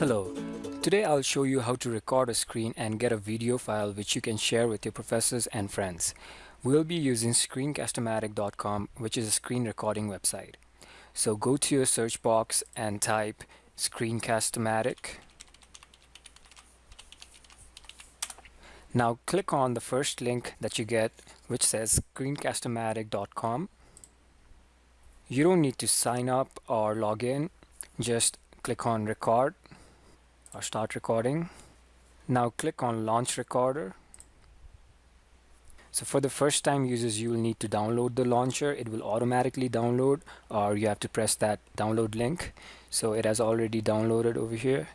Hello, today I'll show you how to record a screen and get a video file which you can share with your professors and friends. We'll be using screencast-o-matic.com which is a screen recording website. So go to your search box and type Screencast-o-matic. Now click on the first link that you get which says screencast-o-matic.com. You don't need to sign up or log in, just click on record or start recording. Now click on launch recorder. So for the first time users you will need to download the launcher. It will automatically download or you have to press that download link. So it has already downloaded over here.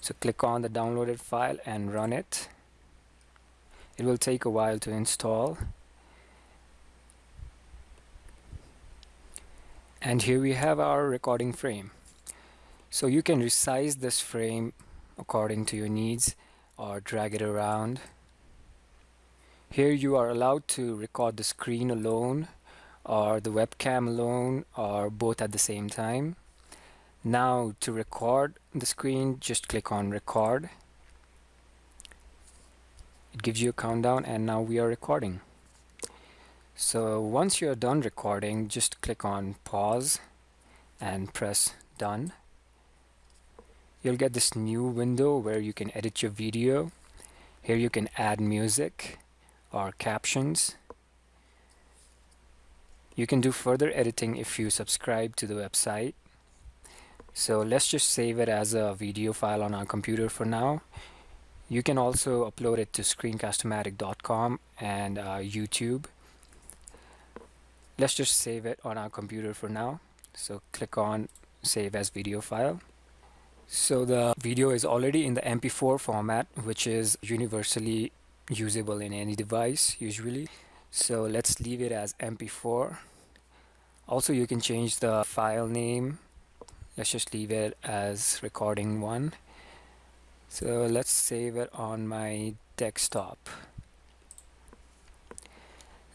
So click on the downloaded file and run it. It will take a while to install. And here we have our recording frame. So you can resize this frame according to your needs or drag it around. Here you are allowed to record the screen alone or the webcam alone or both at the same time. Now to record the screen just click on record. It gives you a countdown and now we are recording. So once you're done recording just click on pause and press done you'll get this new window where you can edit your video. Here you can add music or captions. You can do further editing if you subscribe to the website. So let's just save it as a video file on our computer for now. You can also upload it to screencast-o-matic.com and uh, YouTube. Let's just save it on our computer for now. So click on save as video file so the video is already in the MP4 format, which is universally usable in any device usually. So let's leave it as MP4. Also, you can change the file name. Let's just leave it as recording one. So let's save it on my desktop.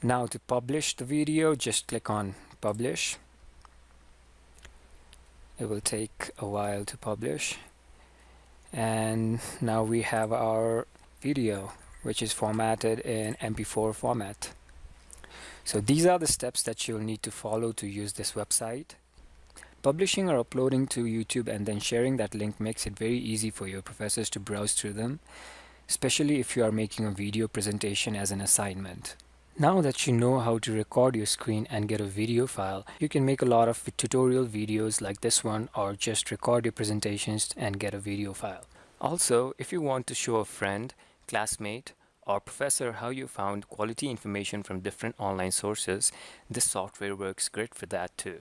Now to publish the video, just click on publish it will take a while to publish. And now we have our video which is formatted in mp4 format. So these are the steps that you'll need to follow to use this website. Publishing or uploading to YouTube and then sharing that link makes it very easy for your professors to browse through them especially if you are making a video presentation as an assignment now that you know how to record your screen and get a video file, you can make a lot of tutorial videos like this one or just record your presentations and get a video file. Also, if you want to show a friend, classmate, or professor how you found quality information from different online sources, this software works great for that too.